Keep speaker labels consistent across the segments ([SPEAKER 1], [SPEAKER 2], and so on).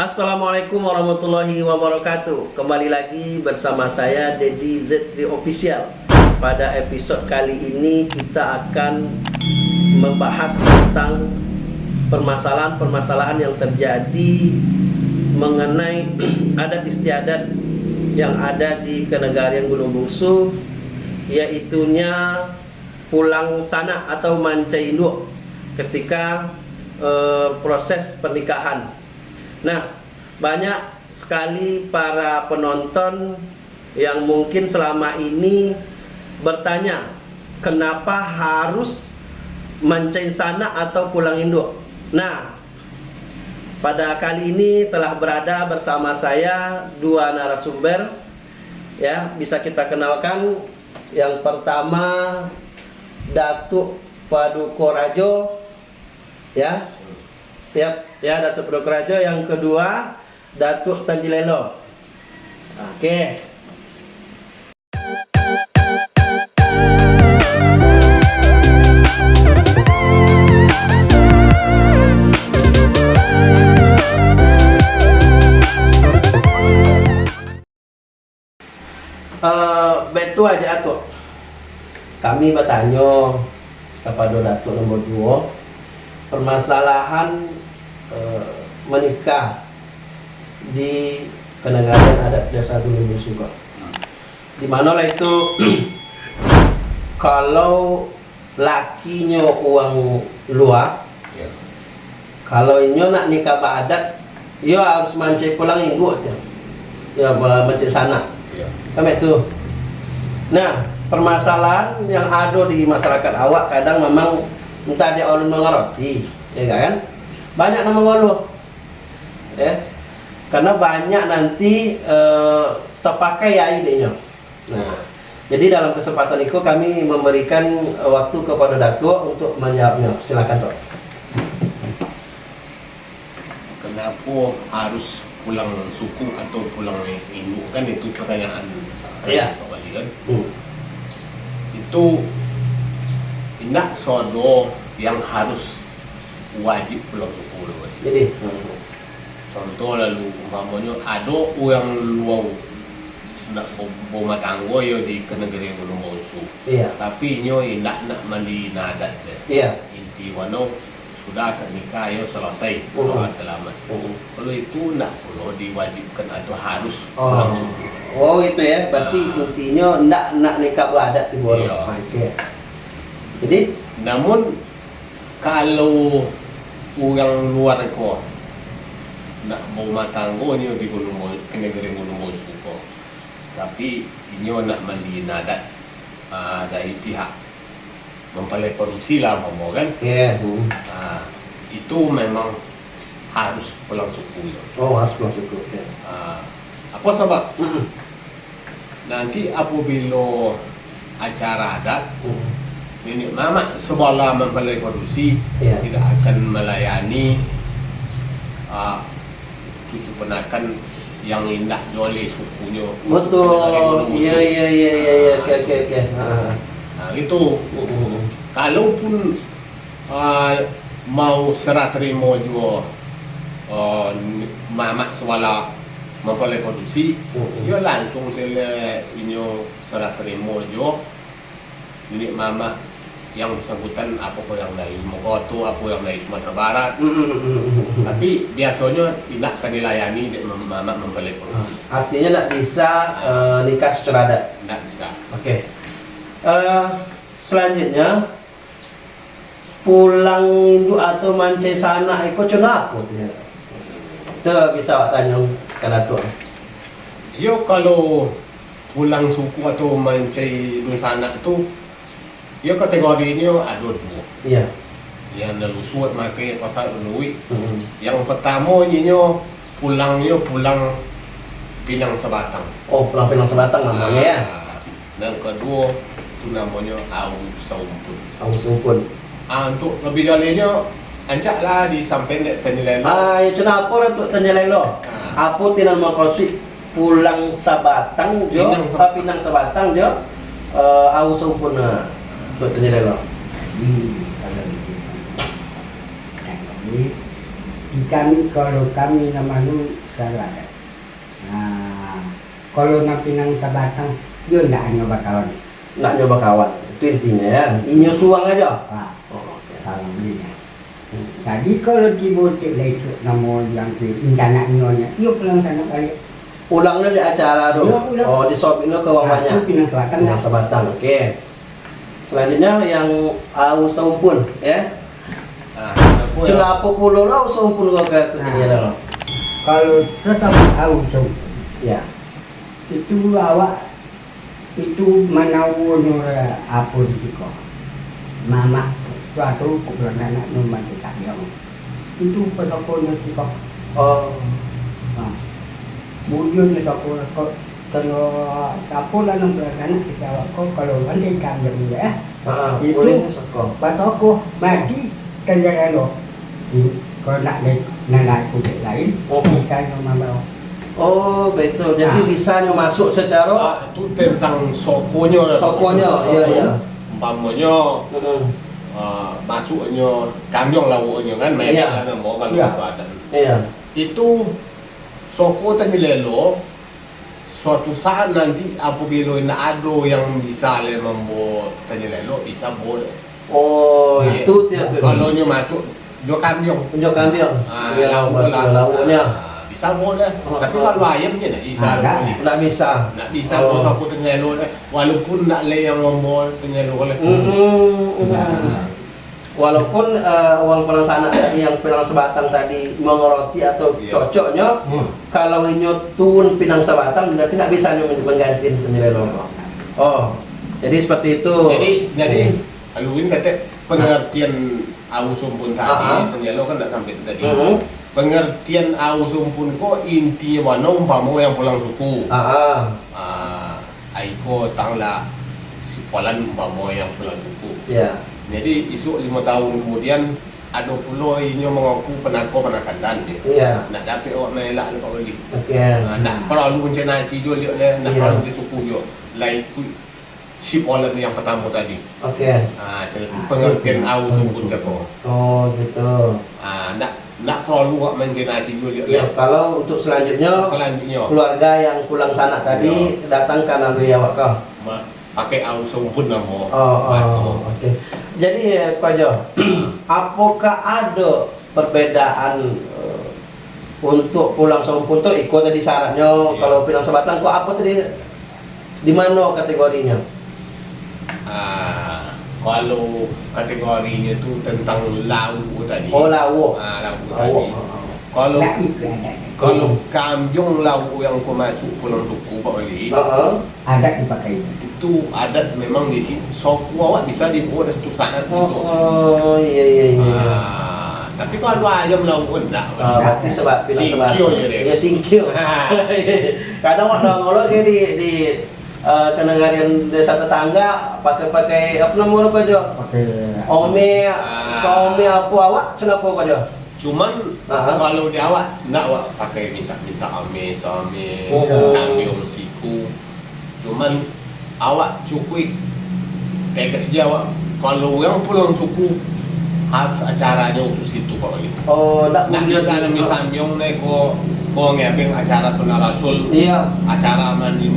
[SPEAKER 1] Assalamualaikum warahmatullahi wabarakatuh. Kembali lagi bersama saya Dedi Z3 Official. Pada episode kali ini kita akan membahas tentang permasalahan-permasalahan yang terjadi mengenai adat istiadat yang ada di kenegarian Gunung Bungsu yaitunya pulang sana atau manca induk ketika uh, proses pernikahan Nah, banyak sekali para penonton yang mungkin selama ini bertanya, kenapa harus mancing sana atau pulang induk? Nah, pada kali ini telah berada bersama saya dua narasumber ya, bisa kita kenalkan. Yang pertama Datuk Paduko Rajo ya Ya Datuk Prokerajo yang kedua Datuk Tanjilelo. Oke. Okay. Uh, betul aja tuh. Kami bertanya kepada Datuk nomor 2 permasalahan Eh, menikah di kenegarawan adat desa Gunung Suga. Di mana lah itu kalau lakinya uang luar, ya. kalau ini nak nikah adat, ia harus mancing pulang minggu aja. Ya mancing sana. Ya. Kami itu. Nah, permasalahan yang ada di masyarakat awak kadang memang entah dia orang mengerti, ya kan? banyak nama ngeluh ya. Karena banyak nanti uh, terpakai ya idenya. Nah jadi dalam kesempatan itu kami memberikan waktu kepada Datuk untuk menjawabnya. Silakan Dok.
[SPEAKER 2] Kenapa harus pulang suku atau pulang induk kan itu pertanyaan
[SPEAKER 1] iya.
[SPEAKER 2] Kan? Hmm. itu tidak sodo yang harus wajib pulang suku
[SPEAKER 1] jadi hmm.
[SPEAKER 2] contoh lalu umpamanya ada yang luang nak bawa tanggo yo di kenegeri gunung bausu
[SPEAKER 1] iya
[SPEAKER 2] tapi nyo tidak nak mandi nadat deh
[SPEAKER 1] iya
[SPEAKER 2] inti wano sudah akan nikah yo selesai uh -huh. selamat uh -huh. kalau itu nak perlu diwajibkan atau harus
[SPEAKER 1] oh. pulang suku oh itu ya berarti nah. intinya nak nak nikah beradat di bawah iya. okay. Jadi
[SPEAKER 2] namun kalau orang luar ko nak mau matanggo ni di gunung mo negeri gunung mo suko tapi ini nak mandi nadat uh, dari pihak mempelai korupsi lah mau kan
[SPEAKER 1] yeah.
[SPEAKER 2] uh, itu memang harus pulang suku ya.
[SPEAKER 1] oh harus pulang suku
[SPEAKER 2] ya. uh, apa sebab mm -hmm. nanti apabila acara adat mm -hmm nenek mama sebelah mempelai korupsi ya. tidak akan melayani uh, cucu penakan yang indah oleh sukunya
[SPEAKER 1] betul. iya iya iya iya ya. oke oke oke.
[SPEAKER 2] Nah itu uh, kalaupun uh, mau serah terima juga uh, mama sebelah mempelai korupsi uh, uh. dia langsung tele ini serah terima juga. Nenek mama yang bersangkutan apa pun yang dari Mokoto, apa yang dari Sumatera Barat. Mm -hmm. Tapi biasanya tidak akan dilayani mama mempelai korupsi.
[SPEAKER 1] Artinya tidak bisa uh, nikah secara adat.
[SPEAKER 2] Tidak bisa.
[SPEAKER 1] Oke. Okay. Uh, eh, selanjutnya pulang Hindu atau mance sana ikut cuna aku Itu bisa awak tanya kan tuh.
[SPEAKER 2] Yo kalau pulang suku atau mance sana itu Ia kategori ini ada dua.
[SPEAKER 1] Iya.
[SPEAKER 2] Yang nelusut makai pasal unui. Hmm. Yang pertama ini pulangnya pulang Pinang Sebatang.
[SPEAKER 1] Oh, pulang Pinang Sebatang namanya ya.
[SPEAKER 2] Dan kedua itu namanya Au Saumpun.
[SPEAKER 1] Au Saumpun.
[SPEAKER 2] Ah, untuk lebih dalinya lah di samping dek Tanjilelo.
[SPEAKER 1] Ah, ya cina apa untuk Tanjilelo? Ah. Apa tidak mau pulang Sabatang jo, Pinang Sabatang, Pinang Sabatang jo. Uh, Au Saumpun. Nah.
[SPEAKER 3] Betul tidak bang? Ini ada di di kami kalau kami nama lu salah. Nah, kalau nak pinang sabatang, dia nak hanya bakalan.
[SPEAKER 1] nggak nyoba kawan itu intinya ya inyo suang aja
[SPEAKER 3] Pak,
[SPEAKER 1] oh, oke.
[SPEAKER 3] salah belinya. Jadi kalau di bocil lecuk nama yang tu rencana nyonya, ia pulang sana balik.
[SPEAKER 1] ulangnya di acara
[SPEAKER 3] Ulang, ulang.
[SPEAKER 1] oh di shop ini ke bawahnya
[SPEAKER 3] Aku pinang selatan
[SPEAKER 1] yang
[SPEAKER 3] lah.
[SPEAKER 1] sebatang oke selanjutnya yang au saumpun ya
[SPEAKER 2] Ah, yang-
[SPEAKER 1] Celapa pulau lah saumpun kau kata
[SPEAKER 3] Nah. Kalau tetap tahu tu,
[SPEAKER 1] ya
[SPEAKER 3] itu awak itu menawur apa di situ. Mama suatu kumpulan anak numpan kita dia. Itu pesokonya sih kok.
[SPEAKER 1] oh
[SPEAKER 3] Nah, kemudian dia sokol kok kalau numpan anak kita awak kok kalau andai kambing ya.
[SPEAKER 1] ah
[SPEAKER 3] Itu- Pas aku mati kendaraan lo. Kalau nak naik naik kulit lain,
[SPEAKER 1] Oh.
[SPEAKER 3] bisa mama
[SPEAKER 1] oh betul jadi
[SPEAKER 3] Nah.
[SPEAKER 1] bisa nyo masuk secara
[SPEAKER 2] Ah, itu tentang sokonya.
[SPEAKER 1] Sokonya, iya, iya.
[SPEAKER 2] Umpamanya
[SPEAKER 1] Mm-mm.
[SPEAKER 2] ah, masuknya kamyong lawuknya kan
[SPEAKER 1] Iya.
[SPEAKER 2] mereka kan mau
[SPEAKER 3] Iya.
[SPEAKER 2] adat.
[SPEAKER 1] iya
[SPEAKER 2] Itu soko tadi lelo suatu saat nanti apabila nak ada yang bisa le membuat tadi lelo bisa boleh.
[SPEAKER 1] oh
[SPEAKER 2] Iya.
[SPEAKER 1] itu dia tuh
[SPEAKER 2] Kalau nyo masuk jo kamyong.
[SPEAKER 1] Tunjuk kambing
[SPEAKER 2] Ah, lah.
[SPEAKER 1] lauknya
[SPEAKER 2] Ah, bisa boleh.
[SPEAKER 1] Oh,
[SPEAKER 2] Tapi
[SPEAKER 1] oh.
[SPEAKER 2] kalau ayamnya nak bisa
[SPEAKER 3] Ah,
[SPEAKER 1] nggak bisa
[SPEAKER 2] Nak bisa
[SPEAKER 1] Oh.
[SPEAKER 2] aku tengah lo walaupun nak le yang ngomong tengah lo oleh.
[SPEAKER 1] Mm-mm.
[SPEAKER 3] Nah.
[SPEAKER 1] Walaupun eh, uang tadi yang pinang sebatang tadi mengeroti atau
[SPEAKER 2] Iya.
[SPEAKER 1] cocoknya,
[SPEAKER 3] Hmm.
[SPEAKER 1] kalau inyo tuun pinang sebatang berarti nggak bisa nyo mengganti penilai loro. Oh, jadi seperti itu.
[SPEAKER 2] Jadi jadi. Aluin kata pengertian au sumpun tadi,
[SPEAKER 1] Ah, ah.
[SPEAKER 2] penyelo kan tak sampai tadi.
[SPEAKER 1] Mhm.
[SPEAKER 2] Pengertian au sumpun ko inti mana umpama yang pulang suku.
[SPEAKER 1] Ah, ah.
[SPEAKER 2] Ah, aiko tangla si polan umpama yang pulang suku.
[SPEAKER 1] ya.
[SPEAKER 2] Jadi isu lima tahun kemudian ada pula inyo mengaku penako penakandan dia.
[SPEAKER 1] Iya.
[SPEAKER 2] Nak dapat awak melak lepas balik.
[SPEAKER 1] Oke.
[SPEAKER 2] Ah, nak perlu bencana si jo lihat le, nak perlu di suku jo. Lain tu si polan yang pertama tadi.
[SPEAKER 1] Oke.
[SPEAKER 2] Ah,
[SPEAKER 3] Ah,
[SPEAKER 2] pengertian au ke ko.
[SPEAKER 1] Oh, gitu.
[SPEAKER 2] Ah, nak nak perlu awak bencana si jo lihat le.
[SPEAKER 1] Ya, kalau untuk selanjutnya
[SPEAKER 2] Selanjutnya
[SPEAKER 1] keluarga yang pulang sana tadi datang ke Nabi Awak kau.
[SPEAKER 2] ma- pakai au sumpun nama
[SPEAKER 1] Oh, oh, oke. Jadi eh, Pak Jo, apakah ada perbedaan eh, untuk pulang sompun tuh ikut tadi syaratnya
[SPEAKER 2] Iya.
[SPEAKER 1] kalau pinang sebatang kok apa tadi di mana kategorinya?
[SPEAKER 2] Ah, kalau kategorinya tu tentang lau tadi.
[SPEAKER 1] Oh lawu.
[SPEAKER 2] Ah, lau
[SPEAKER 1] Lawu.
[SPEAKER 2] tadi. Kalau
[SPEAKER 3] Nak itu ada.
[SPEAKER 2] kalau kamjong lau yang kau masuk pulang suku Pak Wali,
[SPEAKER 1] Heeh.
[SPEAKER 3] Ada dipakai.
[SPEAKER 2] itu adat memang di sini. Soku awak bisa dibuat satu saat
[SPEAKER 1] Oh, oh, iya iya iya.
[SPEAKER 2] Ah, tapi kalau ayam lau enggak.
[SPEAKER 1] Ah, berarti sebab pinang sebatang.
[SPEAKER 2] Singkio je dia.
[SPEAKER 1] Ya singkio. Kadang orang ngolok kayak di di eh, kenangarian desa tetangga pakai-pakai apa nama orang Pak Jo?
[SPEAKER 3] Pakai.
[SPEAKER 1] Ome,
[SPEAKER 2] Ah.
[SPEAKER 1] some apa awak kenapa kau dia?
[SPEAKER 2] Cuman
[SPEAKER 1] Ah.
[SPEAKER 2] kalau di awak nak awak pakai minta-minta ame some
[SPEAKER 1] Oh.
[SPEAKER 2] kambiong siku. Cuman awak cukup kayak kerja awak kalau yang pulang suku harus acaranya khusus itu Pak Wali.
[SPEAKER 1] Oh, tak
[SPEAKER 2] Nak
[SPEAKER 1] boleh.
[SPEAKER 2] bisa nami samyong nih ko ko ngepeng acara sunnah rasul,
[SPEAKER 1] Iya,
[SPEAKER 2] acara mandi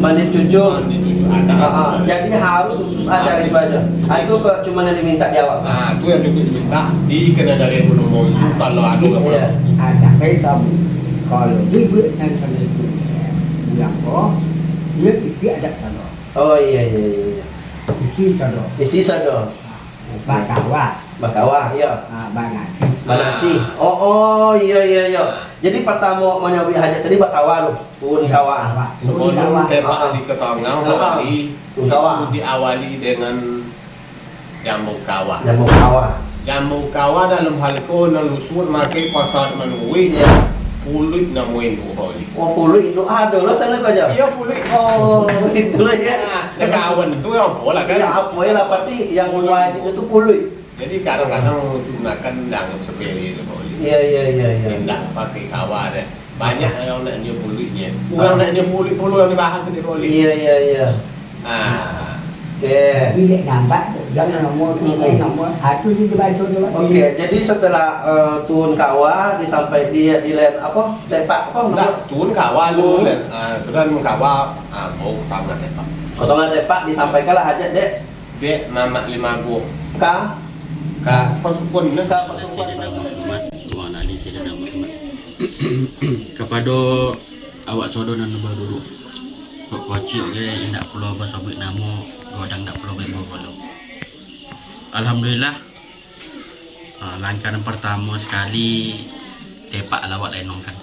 [SPEAKER 1] mandi cucu.
[SPEAKER 2] mandi cucu ada.
[SPEAKER 1] Ah, ah. Jadi harus khusus acara itu aja. Ah, itu kok cuma yang diminta jawab.
[SPEAKER 2] Nah, itu yang diminta di kena dari gunung Monsu kalau ada yang
[SPEAKER 1] Iya.
[SPEAKER 2] pulang.
[SPEAKER 3] Ada hitam. Kalau ibu yang sana itu bilang kok dia isi ada sana.
[SPEAKER 1] Oh iya iya iya. iya.
[SPEAKER 3] Isi sana.
[SPEAKER 1] Isi sado.
[SPEAKER 3] Bakawa.
[SPEAKER 1] Bakawah, iya.
[SPEAKER 3] Ah, banasi.
[SPEAKER 1] Manasi. Oh oh iya iya iya. Jadi pertama mau nyobi hajat tadi bakawah lu. Pun kawah.
[SPEAKER 2] Sebelum
[SPEAKER 1] Ah,
[SPEAKER 2] tembak di
[SPEAKER 1] Ah, ah. Tuh, kawah.
[SPEAKER 2] itu diawali dengan jambu kawah.
[SPEAKER 1] Jamu kawah.
[SPEAKER 2] Jambu kawah dalam hal ko nelusur makai pasar menui
[SPEAKER 1] Iya.
[SPEAKER 2] Pulut namuin ku holi.
[SPEAKER 1] Oh puluh itu ada lo sana kau aja.
[SPEAKER 2] Iya pulut.
[SPEAKER 1] Oh itulah ya.
[SPEAKER 2] Nah, kawan itu yang pola kan.
[SPEAKER 1] Ya apa ya lah pasti yang wajib itu puluh.
[SPEAKER 2] Jadi kadang-kadang gunakan dianggap sepele itu holi.
[SPEAKER 1] Iya iya iya iya.
[SPEAKER 2] Tidak pakai kawah deh. Banyak yang nak dia pulitnya. Orang nak dia pulit puluh yang dibahas di holi.
[SPEAKER 1] Iya iya iya.
[SPEAKER 2] Ah,
[SPEAKER 1] Oke.
[SPEAKER 3] Nampak jangan nomor nomor di depan.
[SPEAKER 1] Oke, jadi setelah eh, turun kawah disampai dia di land apa? Tepak apa?
[SPEAKER 2] Nak turun kawah
[SPEAKER 1] Hmm.
[SPEAKER 2] dulu, ah, sudah kawah, ah, bau tambah tepak.
[SPEAKER 1] Potongan tepak disampaikanlah hajat dek
[SPEAKER 2] Dek mamak lima gua,
[SPEAKER 1] ka
[SPEAKER 2] ka pasukun nak.
[SPEAKER 1] ka
[SPEAKER 4] Tuan Ali Sayyidina Muhammad Kepada awak sodo dan dulu Kok kocik ke Indak perlu apa sobik namo Godang tak perlu baik bolo Alhamdulillah uh, Langkah yang pertama sekali Tepak lawak lenong kan.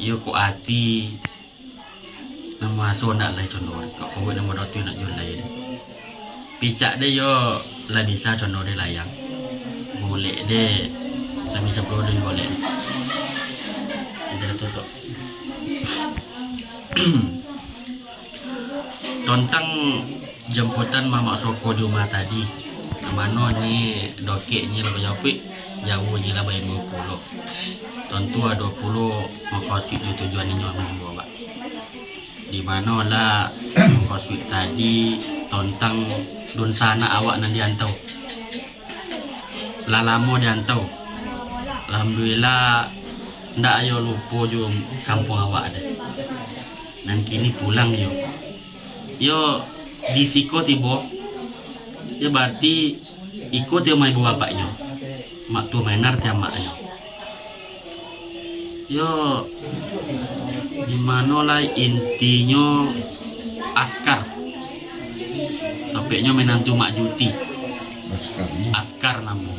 [SPEAKER 4] Yo kok hati Nama asuh nak lai contoh Kok kowet nama dotu nak jual lai Picak dia yo Ladisa contoh dia layang. Golek dia Sami sepuluh dia golek. Dia tutup Tentang jemputan Mamak Soko di rumah tadi. Mana ni dokeknya lebih jauh Jauh je lah bayar 20 Tentu ada 20 Makasih di tujuan ini orang minggu pak Di mana lah Makasih tadi Tentang Dun sana awak nanti antau. Lah lama dia antau. Alhamdulillah Ndak ayo lupa jo kampung awak ada Dan kini pulang yo Yo di siko tiba Ya berarti ikut yo ibu bapaknya Mak tua mainar tiap maknya Yo di mana lah intinya askar? Topiknya menantu mak juti. Askar. Namu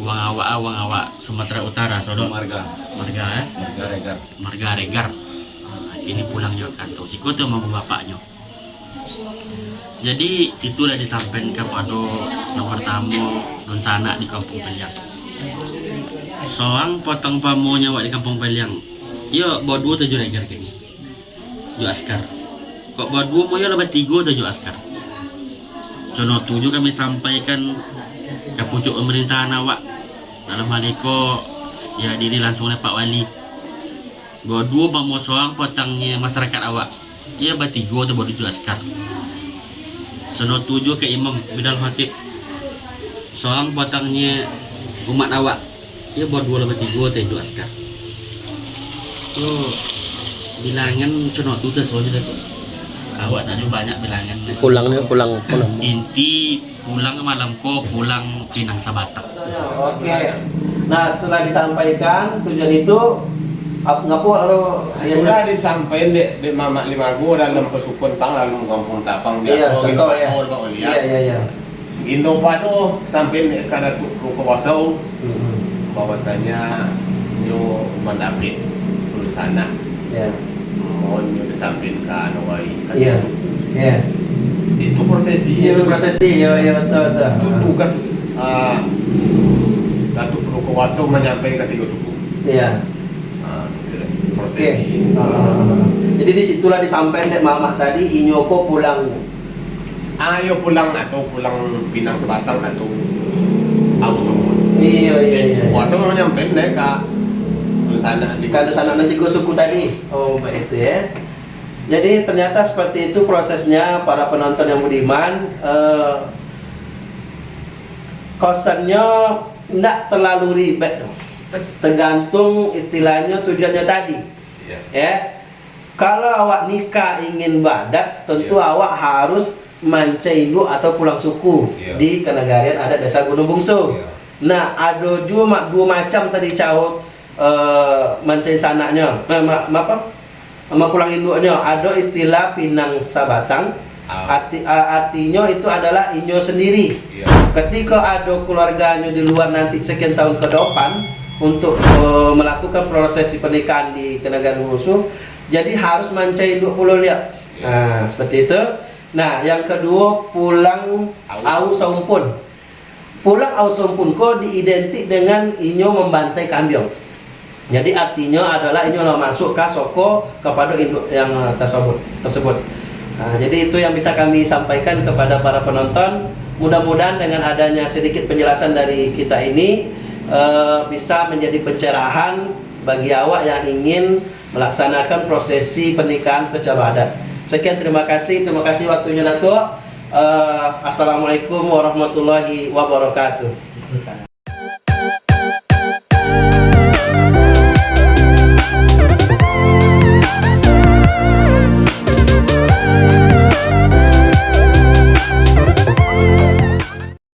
[SPEAKER 4] uang awak uang awak Sumatera Utara sodok
[SPEAKER 2] Marga,
[SPEAKER 4] marga eh?
[SPEAKER 2] Marga regar.
[SPEAKER 4] marga regar. Nah, ini pulang juga kantor si tuh mau bapaknya jadi itulah disampaikan kepada tamu dan sanak di kampung Peliang. Seorang potong pamonya wak di kampung Peliang. Yo bawa dua tujuh regar kini dua askar. Kok bawa dua mau yo lebih tiga tujuh askar? Contoh tujuh kami sampaikan ke pucuk pemerintahan awak. Dalam hal itu ya diri langsung oleh Pak Wali. Bawa dua bamo soang potangnya masyarakat awak. Ia bertiga atau bawa tujuh askar sono tujuh ke imam bidal hatib soang potangnya umat awak. Ia bawa dua lebih tiga atau tujuh askar tuh bilangan sono tu tu soalnya tu. Awak tadi banyak bilangan.
[SPEAKER 1] Pulangnya pulang pulang.
[SPEAKER 4] inti pulang malam ko pulang pinang sabatak.
[SPEAKER 1] Oke. Nah setelah disampaikan tujuan itu ap- ngapu lalu dia
[SPEAKER 2] Sudah disampaikan di, di mamak lima gua dalam pesukun tang dalam kampung tapang
[SPEAKER 1] Iya,
[SPEAKER 2] biasa
[SPEAKER 1] contoh ya. Iya iya iya.
[SPEAKER 2] Indo pado sampai kada tu ke wasau
[SPEAKER 1] Hmm,
[SPEAKER 2] bahwasanya yo mendapit sana
[SPEAKER 1] Iya.
[SPEAKER 2] mohon yo disampaikan awai
[SPEAKER 1] Iya. Iya.
[SPEAKER 2] itu prosesi
[SPEAKER 1] Iya prosesi, iya iya betul betul.
[SPEAKER 2] itu tugas uh, Datuk Peruko Wasau menyampaikan ke tiga suku
[SPEAKER 1] Iya.
[SPEAKER 2] Ah, itu lah,
[SPEAKER 1] Oke.
[SPEAKER 2] prosesi
[SPEAKER 1] Ah, jadi di situlah disampaikan dek mama tadi Inyoko pulang.
[SPEAKER 2] ayo pulang atau pulang Pinang Sebatang atau aku semua
[SPEAKER 1] Iya iya iya.
[SPEAKER 2] Wasau menyampaikan deh ke sana
[SPEAKER 1] Kalau sana nanti gue suku tadi. Oh baik itu ya. Jadi ternyata seperti itu prosesnya para penonton yang budiman. Eh, kosannya tidak terlalu ribet. Tergantung istilahnya tujuannya tadi.
[SPEAKER 2] Iya.
[SPEAKER 1] Ya. Kalau awak nikah ingin badat, tentu
[SPEAKER 2] Iya.
[SPEAKER 1] awak harus mancai induk atau pulang suku
[SPEAKER 2] Iya.
[SPEAKER 1] di kenegarian adat desa Gunung Bungsu.
[SPEAKER 2] Iya.
[SPEAKER 1] Nah, ada dua, ma- dua macam tadi caut uh, mancai sanaknya. Eh, ma, ma- apa? Sama pulang induknya. Ada istilah pinang sabatang.
[SPEAKER 2] Ah,
[SPEAKER 1] Arti, a- artinya itu adalah inyo sendiri.
[SPEAKER 2] iya.
[SPEAKER 1] Ketika ada keluarganya di luar nanti sekian tahun ke depan untuk uh, melakukan prosesi pernikahan di kenegarian musuh, jadi harus induk pulau liat. Nah, seperti itu. Nah, yang kedua pulang au
[SPEAKER 2] Au.
[SPEAKER 1] saumpun. Pulang au saumpun ko diidentik dengan inyo membantai kambing. Jadi artinya adalah inyo lah masuk ke soko kepada induk yang uh, tersebut tersebut. Nah, jadi itu yang bisa kami sampaikan kepada para penonton. Mudah-mudahan dengan adanya sedikit penjelasan dari kita ini eh, bisa menjadi pencerahan bagi awak yang ingin melaksanakan prosesi pernikahan secara adat. Sekian terima kasih, terima kasih waktunya Datuk. Eh, Assalamualaikum warahmatullahi wabarakatuh.